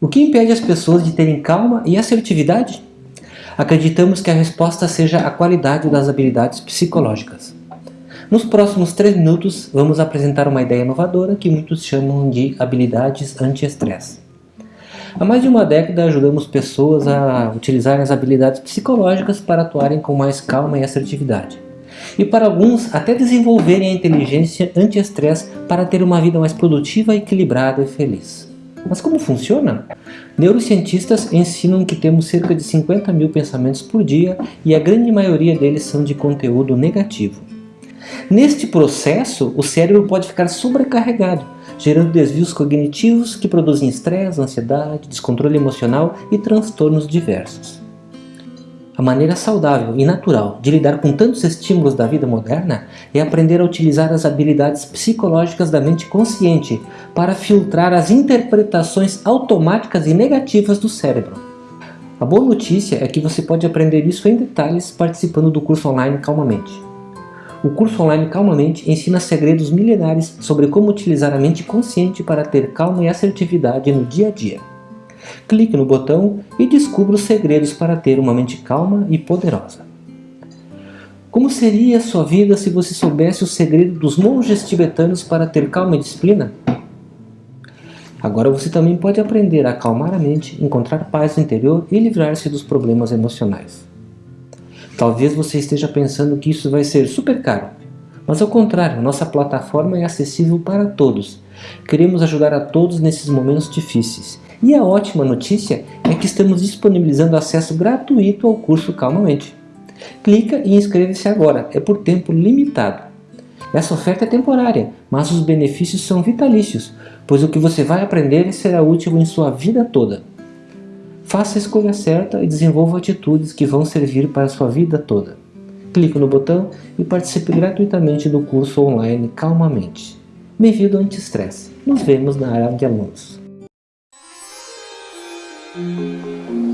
O que impede as pessoas de terem calma e assertividade? Acreditamos que a resposta seja a qualidade das habilidades psicológicas. Nos próximos três minutos, vamos apresentar uma ideia inovadora que muitos chamam de habilidades anti-estresse. Há mais de uma década ajudamos pessoas a utilizar as habilidades psicológicas para atuarem com mais calma e assertividade. E para alguns, até desenvolverem a inteligência anti-estresse para ter uma vida mais produtiva, equilibrada e feliz. Mas como funciona? Neurocientistas ensinam que temos cerca de 50 mil pensamentos por dia e a grande maioria deles são de conteúdo negativo. Neste processo, o cérebro pode ficar sobrecarregado, gerando desvios cognitivos que produzem estresse, ansiedade, descontrole emocional e transtornos diversos. A maneira saudável e natural de lidar com tantos estímulos da vida moderna é aprender a utilizar as habilidades psicológicas da mente consciente para filtrar as interpretações automáticas e negativas do cérebro. A boa notícia é que você pode aprender isso em detalhes participando do curso online Calmamente. O curso online Calmamente ensina segredos milenares sobre como utilizar a mente consciente para ter calma e assertividade no dia a dia. Clique no botão e descubra os segredos para ter uma mente calma e poderosa. Como seria a sua vida se você soubesse o segredo dos monges tibetanos para ter calma e disciplina? Agora você também pode aprender a acalmar a mente, encontrar paz no interior e livrar-se dos problemas emocionais. Talvez você esteja pensando que isso vai ser super caro, mas ao contrário, nossa plataforma é acessível para todos. Queremos ajudar a todos nesses momentos difíceis e a ótima notícia é que estamos disponibilizando acesso gratuito ao curso Calmamente. Clica e inscreva-se agora, é por tempo limitado. Essa oferta é temporária, mas os benefícios são vitalícios, pois o que você vai aprender será útil em sua vida toda. Faça a escolha certa e desenvolva atitudes que vão servir para a sua vida toda. Clique no botão e participe gratuitamente do curso online Calmamente. Bem-vindo ao Anti-Estresse. Nos vemos na área de alunos. Thank you.